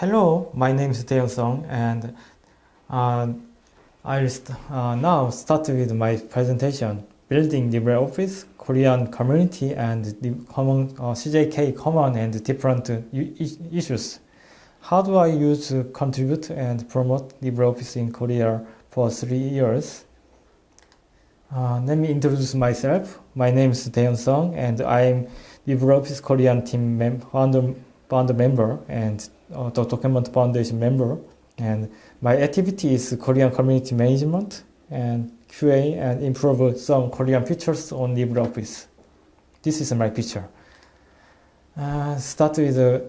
Hello, my name is DaeHyun Sung and uh, I'll st uh, now start with my presentation Building LibreOffice, Korean Community and the common, uh, CJK Common and different uh, issues. How do I use, contribute and promote LibreOffice in Korea for three years? Uh, let me introduce myself. My name is DaeHyun Sung and I'm LibreOffice Korean team mem founder, founder member and uh, the document foundation member and my activity is Korean community management and QA and improve some Korean features on LibreOffice. This is my picture. Uh, start with uh,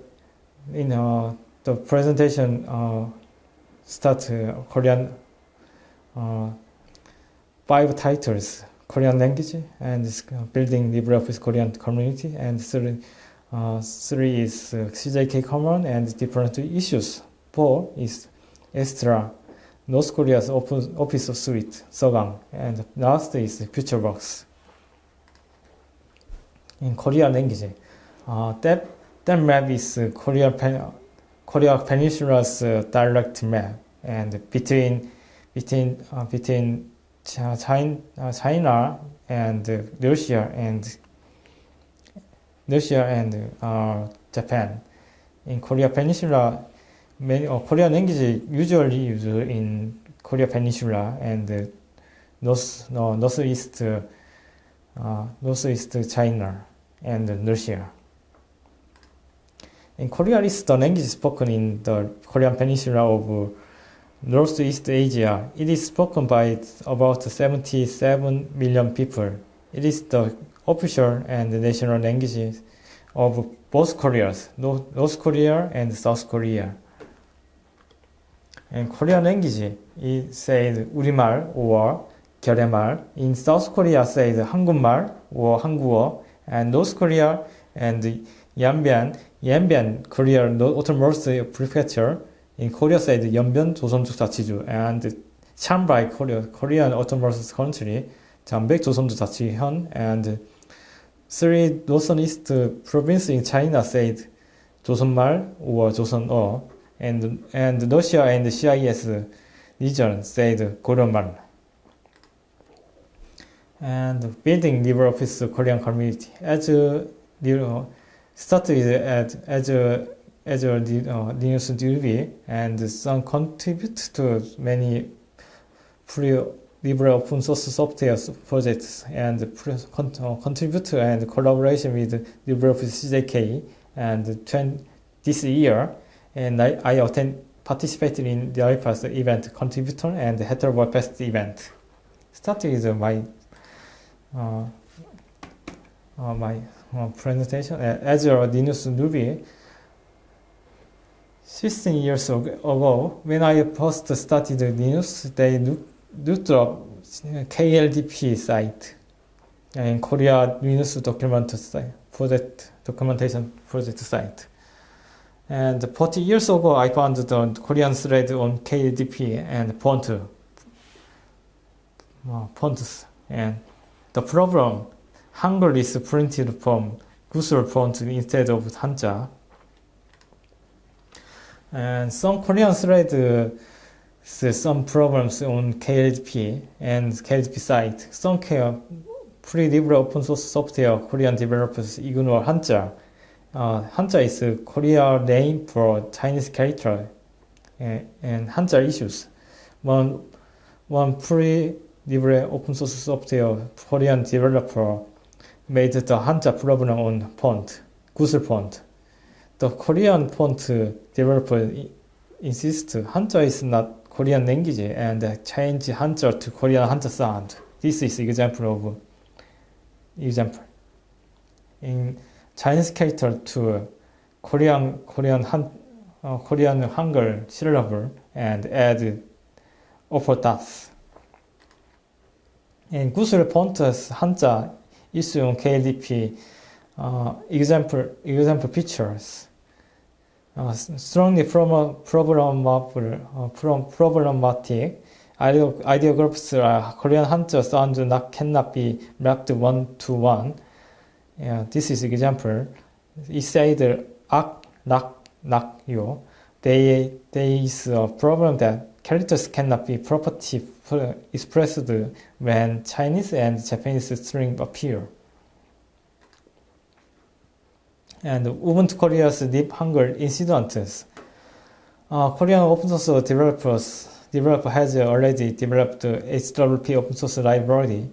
you know the presentation uh, start uh, Korean uh, five titles Korean language and building LibreOffice Korean community and three, uh, three is uh, CJK common and different issues. Four is extra North Korea's open office of suite, Sogwang, and last is FutureBox. In Korean language, uh, that, that map is Korea, Pen Korea Peninsula's uh, direct map, and between between uh, between China, uh, China and Russia and Russia and uh, Japan. In Korea Peninsula, many uh, Korean language usually used in Korea Peninsula and north no, northeast uh, northeast China and Russia. In Korea is the language spoken in the Korean Peninsula of Northeast Asia. It is spoken by about 77 million people. It is the official and national language of both Koreas, North Korea and South Korea. And Korean language is said 우리말 or 결의말. In South Korea said 한국말 or 한국어. And North Korea and Yanbian, Yanbian Korea Autonomous Prefecture. In Korea said 연변 조선주자치주 and Chanbai Korea, Korean Autonomous Country. 장백 조선주자치현 and Three Joseonist provinces in China said Joseonmal or Joseon-o, and, and Russia and CIS region said "Koreanmal," And building develops Korean community. As you know, started at, as a as a uh, Linux DB, and some contribute to many libre open source software projects and uh, contribute and collaboration with LibreOffice CJK and this year and I, I attend, participated in the IPAS event Contributhon and Hacktoberfest event. Starting with my uh, uh, my uh, presentation as a Linux newbie. 16 years ago, when I first started Linux, they looked up KLDP site and Korea Linux document site, project documentation project site. And 40 years ago, I found the Korean thread on KLDP and font, uh. And the problem, Hangul is printed from Gusul font instead of Hanja. And some Korean thread uh, some problems on KLDP and KLDP site. Some free libre open source software Korean developers ignore Hanja uh, Hanja is a Korean name for Chinese character and, and Hanja issues. One, one free libre open source software Korean developer made the Hanja problem on font, Gusul font. The Korean font developer insists Hanja is not Korean language and change Hanja to Korean Hanja sound. This is example of example. In Chinese character to Korean Korean Han uh, Korean Hangul syllable and add upper dots. In Pontus Hanja issue on KDP uh, example example pictures. Uh, strongly problem, problemable, uh, problematic idea, groups are Korean Hanja sound not cannot be mapped one to one yeah, this is example. It said ak, nak, nak, yo. there, is a problem that characters cannot be properly expressed when Chinese and Japanese string appear. And Ubuntu Korea's deep hunger incidents. Uh, Korean open source developers developer has already developed HWP open source library,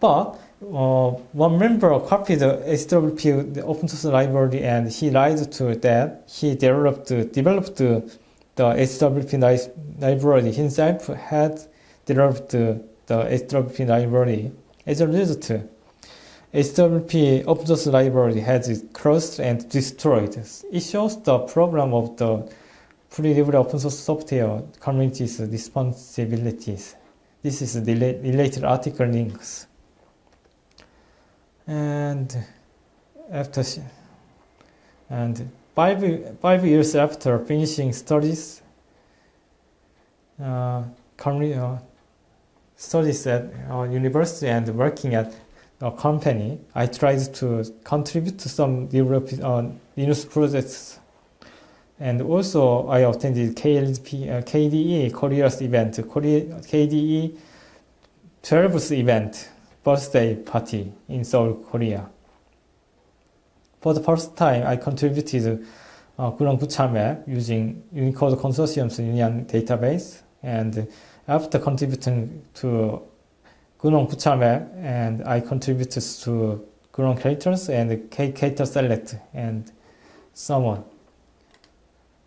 but uh, one member copied the HWP the open source library and he lied to that he developed developed the HWP library himself had developed the HWP library. As a result, HWP open source library has crushed and destroyed. It shows the problem of the free libre open source software community's responsibilities. This is the related article links. And after and five five years after finishing studies, uh, uh, studies at uh, university and working at company, I tried to contribute to some Europe, uh, Linux projects. And also, I attended KLP, uh, KDE Korea's event, Korea, KDE 12th event, birthday party in Seoul, Korea. For the first time, I contributed uh, Gucharmap using Unicode Consortium's Unihan database. And after contributing to GNOME Gucharmap and I contributed to GNOME characters and K character select and so on.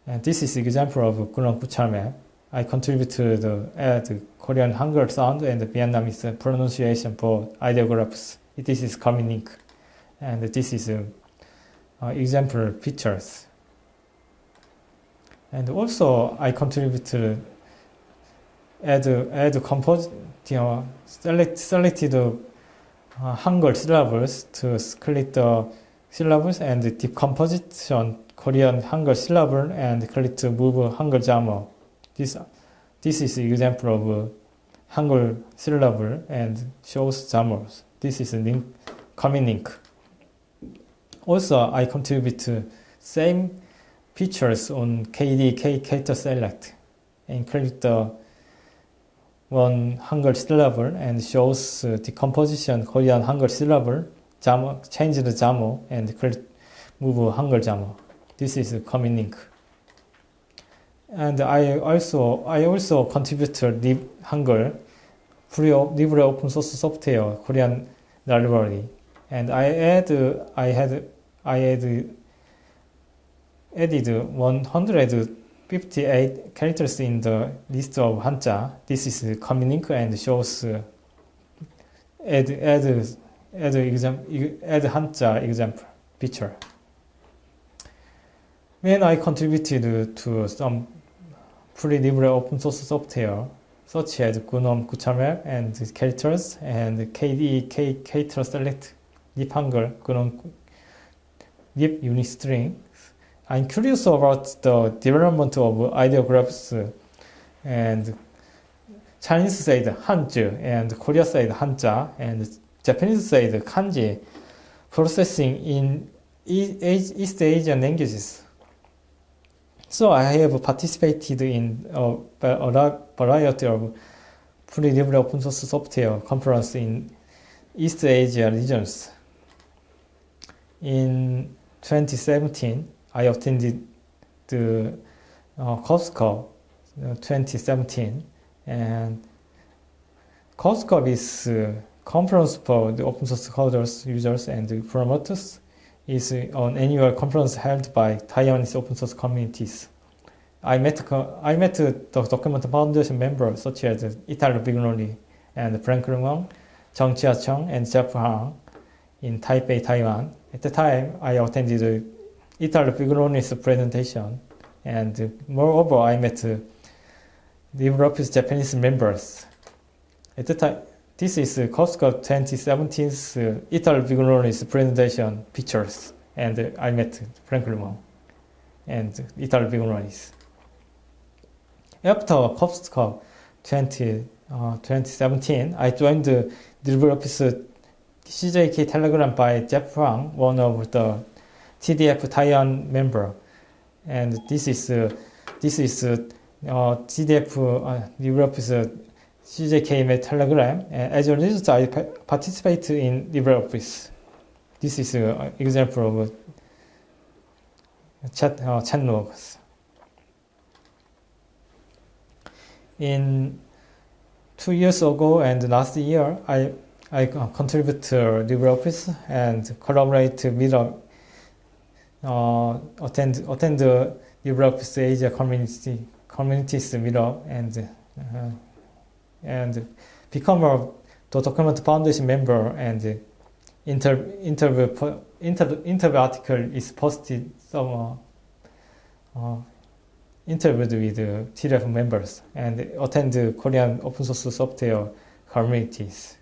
And this is example of GNOME Gucharmap. I contribute to the add Korean Hangul sound and Vietnamese pronunciation for ideographs. This is Communic. And this is uh, uh, example pictures. And also I contribute to add add compose you know select selected uh, Hangul syllables to click the syllables and decomposition Korean Hangul syllable and click to move Hangul jamo. This this is example of Hangul syllable and shows jamos. This is a link coming link. Also, I contribute same features on KDK character select and click the one Hangul syllable and shows uh, decomposition Korean Hangul syllable, jamo, change the jamo and move Hangul jamo. This is a common link. And I also I also contribute to Lib Hangul, free libre open source software Korean library, and I add I had I had added 100 58 characters in the list of Hanja. This is common link and shows uh, add add add exam add Hanja example picture. When I contributed to some free libre open source software such as GNOME Gucharmap and characters and KDE K character select libhangul GNOME libunistring I'm curious about the development of ideographs and Chinese said Hanzi and Korea said Hanja and Japanese said Kanji processing in East Asian languages. So I have participated in a variety of libre open source software conference in East Asia regions. In 2017, I attended the uh, COSCUP uh, 2017 and COSCUP is uh, conference for the open source coders, users, and promoters. is an annual conference held by Taiwanese open source communities. I met I met the Document Foundation members such as Italo Vignoli and Franklin Weng, Chong Chia Chong, and Jeff Huang in Taipei, Taiwan. At the time, I attended Italo Vignoli's presentation. And moreover, I met uh, the Europe's Japanese members. At the time, this is uh, COSCUP 2017's uh, Italo Vignoli's presentation pictures. And uh, I met Frank Limon and Italo Vignoli's. After COSCUP 20, uh, 2017, I joined the LibreOffice CJK Telegram by Jeff Huang, one of the TDF Taiwan member. And this is uh, this is uh, TDF uh, CJKML Telegram. And as a result, I participate in LibreOffice. This is an example of chat, uh, chat logs. In two years ago and last year, I I contribute to LibreOffice and collaborate with uh, attend attend the LibreOffice Asia community communities meetup and uh, and become a the document foundation member and inter, interview inter, interview article is posted some uh, uh, interviewed with uh, TDF members and attend the Korean open source software communities.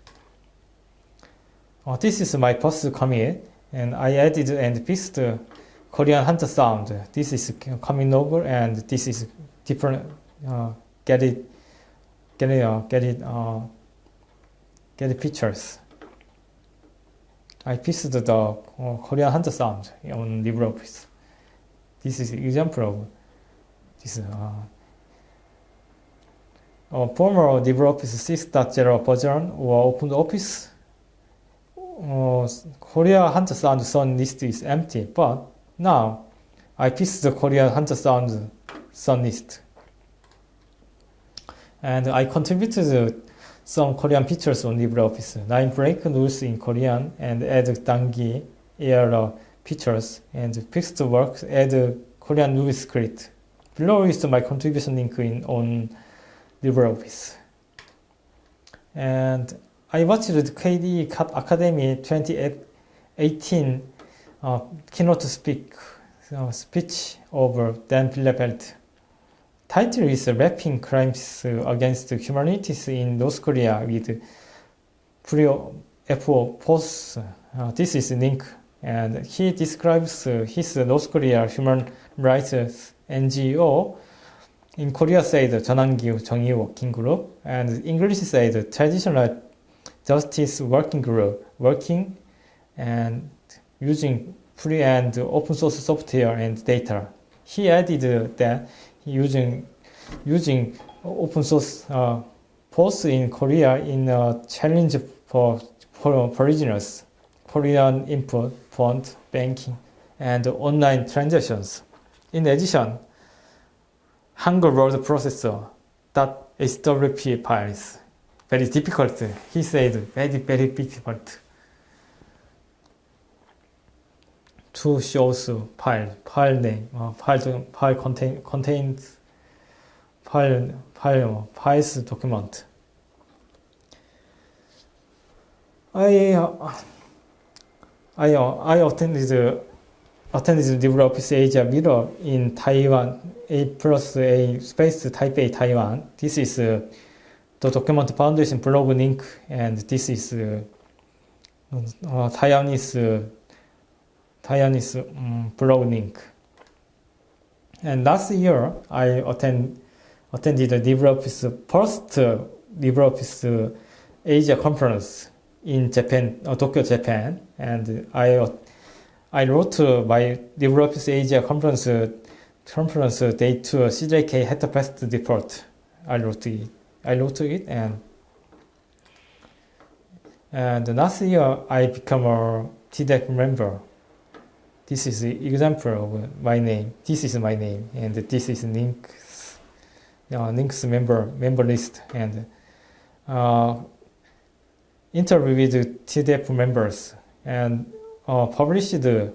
Uh, this is my post commit and I added and fixed Korean Hanja sound. This is coming over and this is different. Uh, get it, get it, uh, get it, uh, get it pictures. I fixed the uh, Korean Hanja sound on LibreOffice. This is example of this. Uh, uh, former LibreOffice 6.0 version or OpenOffice uh, Korea Hanja sound sound list is empty, but now, I fixed the Korean Hanja sound sound list. And I contributed some Korean features on LibreOffice. Nine break rules in Korean and add Dangi error features and fixed work add Korean rule script. Below is my contribution link in on LibreOffice. And I watched KDE Akademy 2018 uh, keynote speak, speech over Dan Bielefeld. Title is Wrapping Crimes Against Humanities in North Korea with Prio FO Post. Uh, this is link and he describes his North Korea human rights NGO in Korea the 전환기 정의 working group and English say the transitional justice working group working and using free and open source software and data. He added that using using open source uh, both in Korea in a challenge for for foreigners, Korean input, fund, banking, and online transactions. In addition, Hangul word processor .hwp files very difficult. He said very very difficult. To shows file, file name, uh, file, file contain, contains file, file, files document. I, uh, I, uh, I attended attended LibreOffice Asia Mirror in Taiwan, A plus A space Taipei, Taiwan. This is uh, the Document Foundation blog link, and this is uh, uh, Taiwanese uh, Taiwanese um, blog link. And last year, I attend, attended the LibreOffice first LibreOffice Asia conference in Japan, uh, Tokyo, Japan, and I I wrote my LibreOffice Asia conference conference date to CJK Headfest report. I wrote it. I wrote it and and last year I became a TDEC member. This is the example of my name. This is my name, and this is links, uh, links member member list, and uh, interview with TDF members, and uh, published the,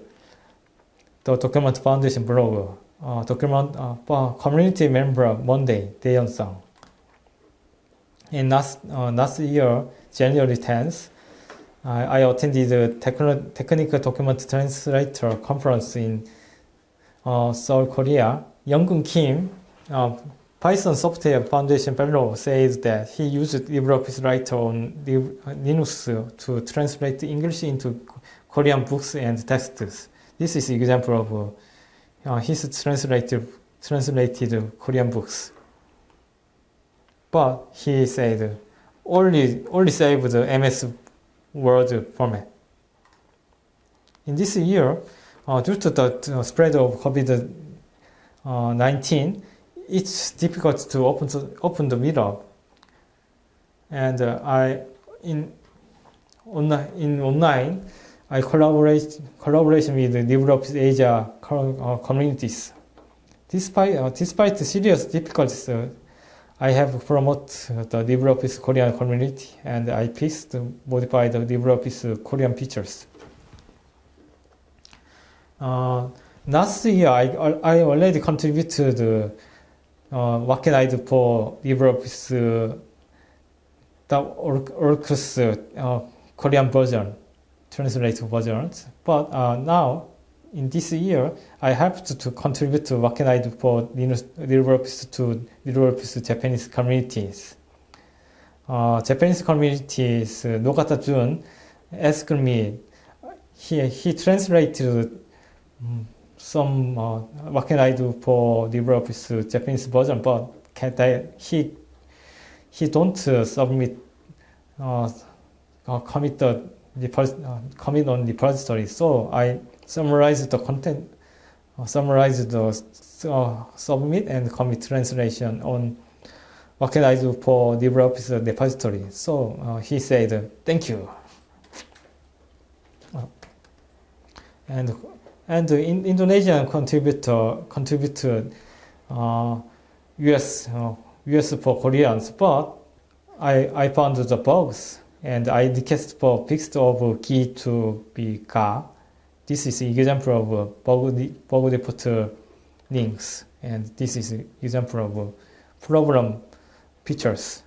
the document foundation blog, uh, document uh, community member Monday DaeHyun Sung. In last uh, last year, January 10th, I attended the techn technical document translator conference in uh, Seoul, Korea. Younggun Kim, uh, Python Software Foundation fellow, says that he used LibreOffice Writer on Linux to translate English into Korean books and texts. This is example of uh, his translated, translated Korean books. But he said only only saved the MS Word format. In this year, uh, due to the uh, spread of COVID-19, it's difficult to open open the meetup. And uh, I in online in online I collaborate collaboration with LibreOffice Asia uh, communities. Despite uh, despite the serious difficulties, uh, I have promoted the LibreOffice Korean community and I fixed modify the LibreOffice Korean features. Uh, last year, I, I already contributed uh, what can I do for LibreOffice uh, the Orcus uh, Korean version, translated versions. But uh, now, in this year, I have to, to contribute to what can I do for LibreOffice to LibreOffice Japanese communities. Uh, Japanese communities, uh, Nogata Jun asked me, he, he translated um, some, uh, what can I do for LibreOffice Japanese version, but can I, he, he don't uh, submit, uh, uh, commit the, uh, commit on repository. So I summarize the content, summarize the uh, submit and commit translation on what can I do for LibreOffice repository. So uh, he said, thank you. Uh, and and the in Indonesian contributor contributed uh, US uh, US for Koreans, but I I found the bugs and I request for fixed of key to be ga This is example of bug, bug report links, and this is example of problem features.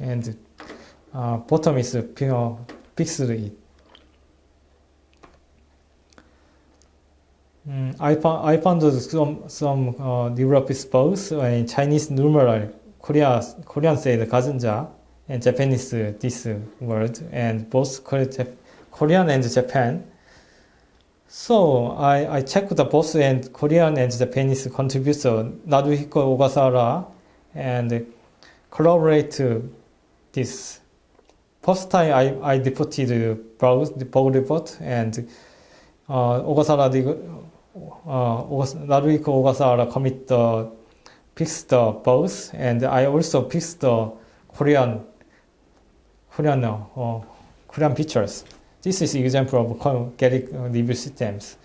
And uh, bottom is you know, fixed it. Mm, I found I found some some uh, LibreOffice bugs in Chinese numeral. Korea Korean said 가전자 and Japanese this word and both Korean and Japan. So I, I checked the both and Korean and Japanese contributor Naruhiko Ogasawara and collaborate this. First time I, I reported the bug report and uh, Ogasawara uh, Naruhiko Ogasawara commit the fix the bugs, and I also fix the Korean Korean uh, Korean features. This is example of Gerrit review systems.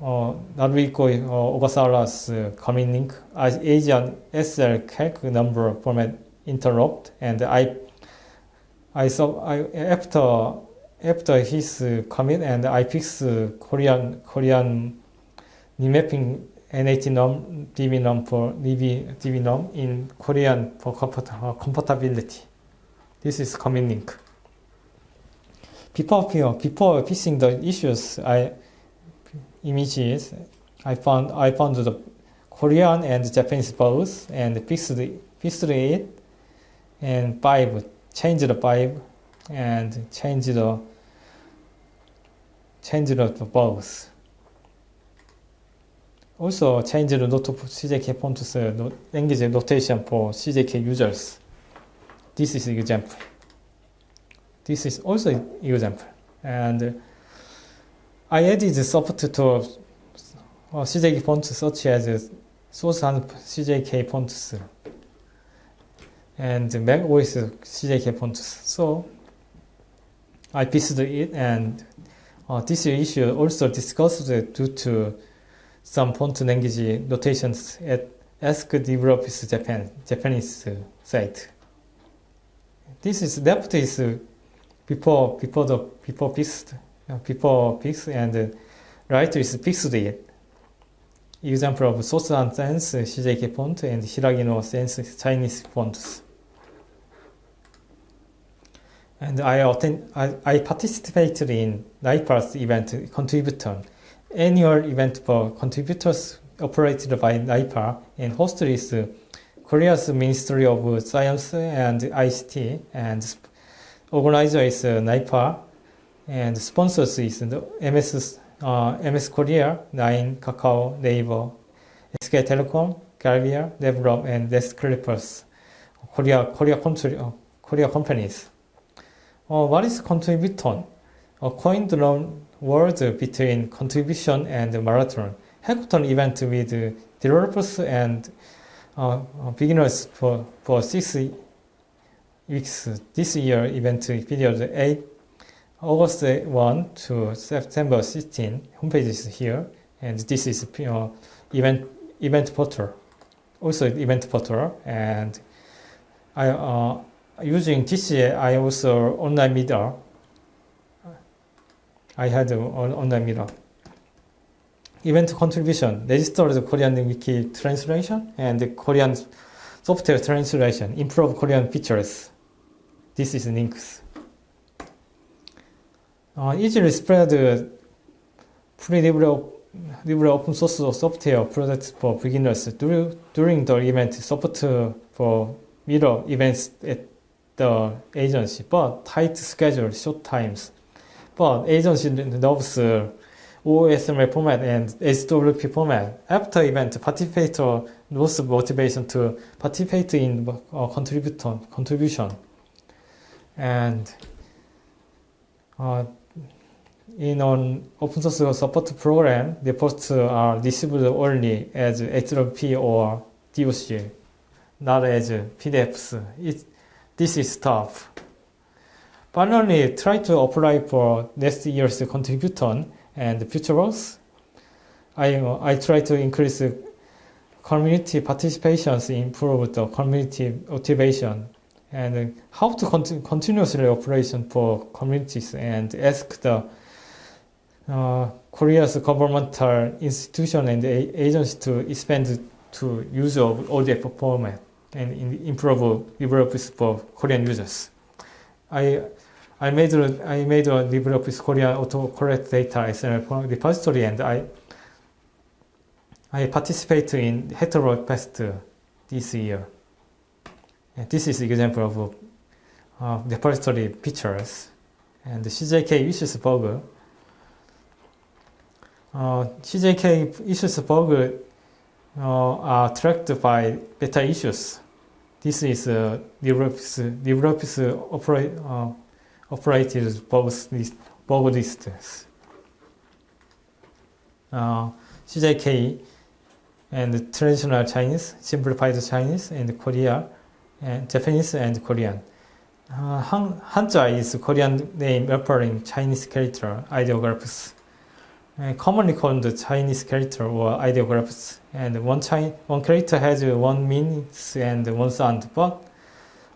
Uh, Naruhiko uh, Ogasawara's uh, commit link as Asian SL calc number format interrupt, and I I saw I after after his commit and I fix Korean Korean remapping NAT num, DB num for DB, DB num in Korean for uh, compatibility. This is common link. Before, before fixing the issues, I images, I found I found the Korean and Japanese both and fixed fixed it and five change the five and change the change the both. Also change the note of CJK fonts language notation for CJK users. This is example. This is also example. And uh, I added the support to uh, CJK fonts such as source and CJK fonts and Mac OS CJK fonts. So I fixed it and uh, this issue also discussed due to some font language notations at Ask LibreOffice Japan, Japanese uh, site. This is left is before before the before fixed uh, before fixed and uh, right is fixed. Example of and sense CJK font and Hiragino Sans Chinese fonts. And I attend I, I participated in NIPA's event Contributhon annual event for contributors operated by NIPA and hosted is Korea's Ministry of Science and ICT and organizer is NIPA and sponsors is the MS, uh, MS Korea, Nine, Kakao, Naver, SK Telecom, Galvia, Develop, and Desk Clippers, Korea, Korea, country, uh, Korea companies. Uh, what is Contributhon? A coined word between contribution and marathon hackathon event with developers and uh, beginners for, for six weeks. This year event period 8 August 1 to September 16. Homepage is here, and this is event event portal. Also event portal, and I uh, using this I also online meter. I had an online meter. Event contribution, register the Korean wiki translation and the Korean software translation, improve Korean features. This is links. Uh, easily spread free libre, libre open source software products for beginners during, the event support for mirror events at the agency, but tight schedule, short times. But agency loves uh, OSML format and SWP format. After event, participator lose motivation to participate in uh, contribution. And uh, in an open source support program, the posts are received only as HTTP or DOC, not as PDFs. It, this is tough. Finally, try to apply for next year's contribution and future works. I, I try to increase community participations, improve the community motivation, and how to continu continuously operation for communities and ask the uh, Korea's governmental institution and agency to expand to use of ODF format and improve LibreOffice for Korean users. I I made I made a LibreOffice Korean autocorrect data XML repository and I I participate in Hacktoberfest this year. And this is an example of uh, repository pictures and the CJK issues bug. Uh, CJK issues bug uh, are tracked by beta issues. This is uh, LibreOffice, LibreOffice operate, uh, operated both list, both lists. Uh, CJK and traditional Chinese, simplified Chinese and Korea, and Japanese and Korean. Uh, Han, Hanja is Korean name referring Chinese character ideographs, uh, commonly called the Chinese character or ideographs. And one, Chi one character has one meaning and one sound, but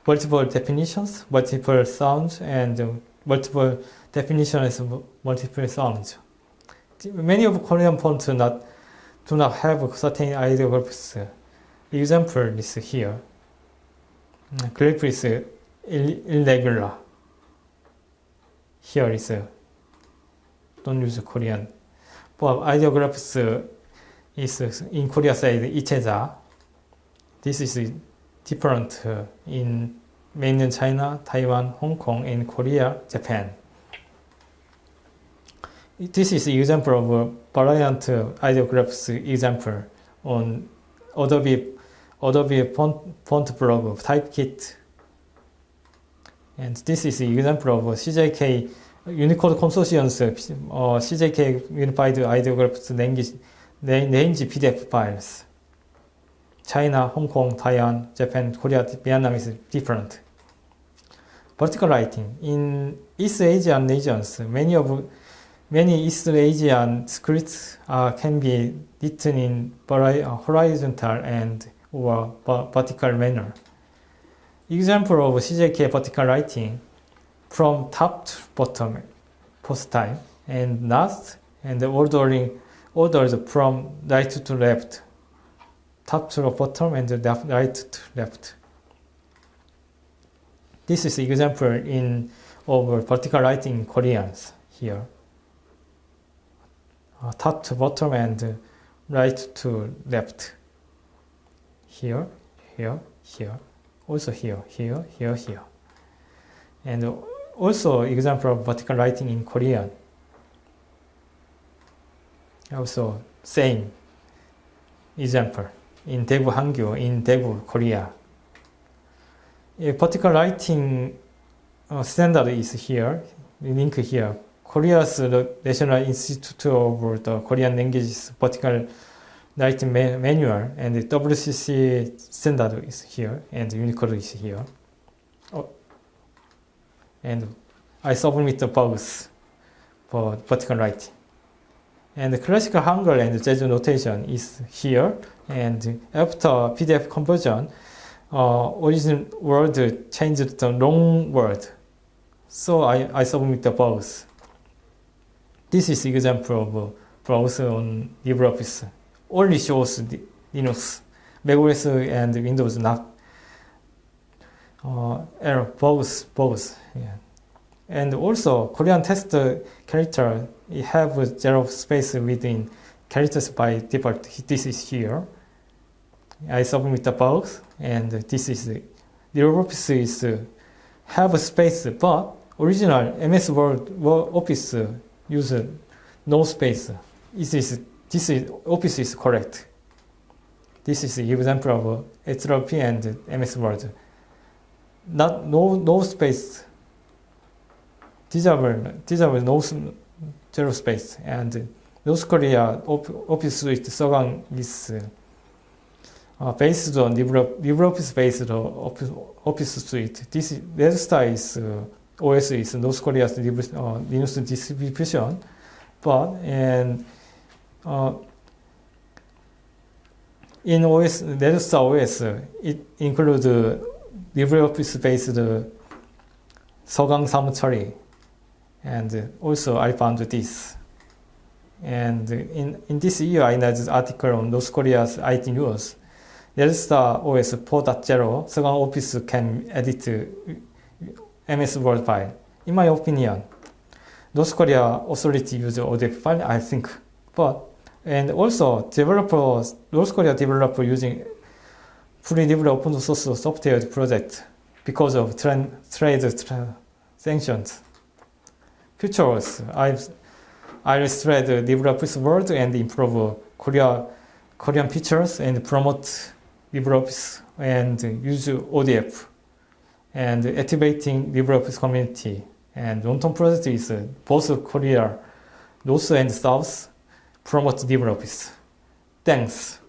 multiple definitions, multiple sounds, and multiple definitions, multiple sounds. Many of Korean fonts not, do not have certain ideographs. Example is here. Glyph is irregular. Here is don't use Korean. But ideographs is in Korea side 이체자. This is different in mainland China, Taiwan, Hong Kong, and Korea, Japan. This is example of variant ideographs example on Adobe Adobe font, font blog typekit. And this is an example of CJK Unicode Consortium's uh, CJK Unified Ideographs language range PDF files. China, Hong Kong, Taiwan, Japan, Korea, Vietnam is different. Vertical writing. In East Asian regions, many of many East Asian scripts uh, can be written in horizontal and or vertical manner. Example of CJK vertical writing from top to bottom post time and last and the ordering orders from right to left top to bottom and right to left. This is example in of vertical writing in Koreans here. Uh, top to bottom and right to left here, here, here, also here, here, here, here. And also example of vertical writing in Korean. Also same example in Daegu Hangyu in Daegu, Korea. A vertical writing uh, standard is here, link here, Korea's National Institute of the Korean Languages vertical writing manual and the WCC standard is here and Unicode is here. Oh. And I submit the both for vertical writing. And the classical Hangul and Jeju notation is here. And after PDF conversion, uh, original word changed to long word. So I, I submit the both. This is example of browser on LibreOffice. Only shows Linux, macOS and Windows not uh, error both both. Yeah. And also Korean test character have zero space within characters by default. This is here. I submit the box, and this is the LibreOffice is uh, have a space, but original MS Word Word Office use no space. This is this is Office is correct. This is example of HLP and MS Word. Not no no space. These are these are no zero space and North Korea Office Suite Sogwang is uh, based on LibreOffice based Office, Suite. This Redstar is uh, OS is North Korea's uh, Linux distribution, but and in OS Redstar OS it includes LibreOffice based uh, Sogwang Samchari, and also I found this. And in, in this year, I read an article on North Korea's IT news. Redstar OS 4.0, Sogwang Office can edit MS Word file. In my opinion, North Korea authority use ODF file, I think. But and also developers, North Korea developer using free developed open source software project because of trend, trade sanctions. Features, I've I'll spread LibreOffice Word and improve Korea, Korean features and promote LibreOffice and use ODF and activating LibreOffice community. And long-term project is both Korea, North and South, promote LibreOffice. Thanks.